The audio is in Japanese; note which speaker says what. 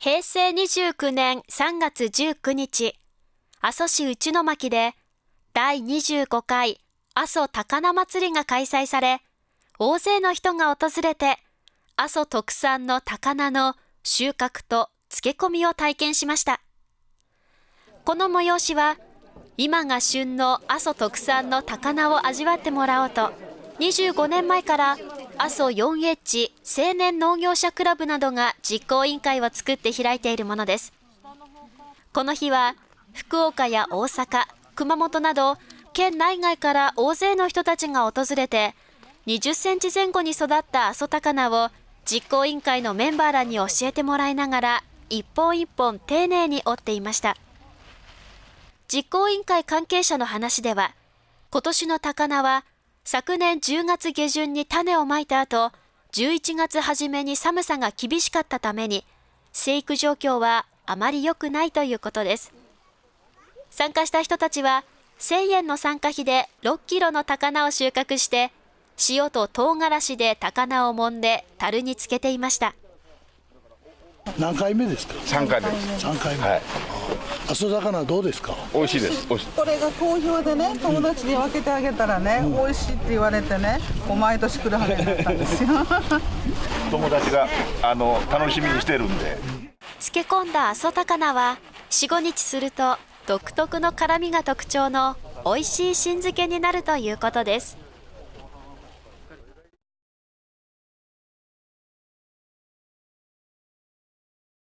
Speaker 1: 平成29年3月19日、阿蘇市内の巻で第25回阿蘇高菜祭りが開催され、大勢の人が訪れて、阿蘇特産の高菜の収穫と漬け込みを体験しました。この催しは、今が旬の阿蘇特産の高菜を味わってもらおうと、25年前から阿蘇 4H 青年農業者クラブなどが実行委員会を作って開いているものです。この日は、福岡や大阪、熊本など、県内外から大勢の人たちが訪れて、20センチ前後に育った阿蘇高菜を実行委員会のメンバーらに教えてもらいながら、一本一本丁寧に折っていました。実行委員会関係者の話では、今年の高菜は昨年10月下旬に種をまいた後、11月初めに寒さが厳しかったために、生育状況はあまり良くないということです。参加した人たちは、1000円の参加費で6キロの高菜を収穫して、塩と唐辛子で高菜を揉んで樽につけていました。
Speaker 2: 何回目ですか
Speaker 3: ？3回目です
Speaker 2: 3回目、はい、阿蘇魚どうですか？
Speaker 3: 美味しいです。こ
Speaker 4: れが好評でね友達に分けてあげたらね、うん、美味しいって言われてね毎年来るはずになったんですよ。
Speaker 3: 友達があの楽しみにしてるんで。
Speaker 1: 漬け込んだ阿蘇高菜は45日すると独特の辛みが特徴の美味しい新漬けになるということです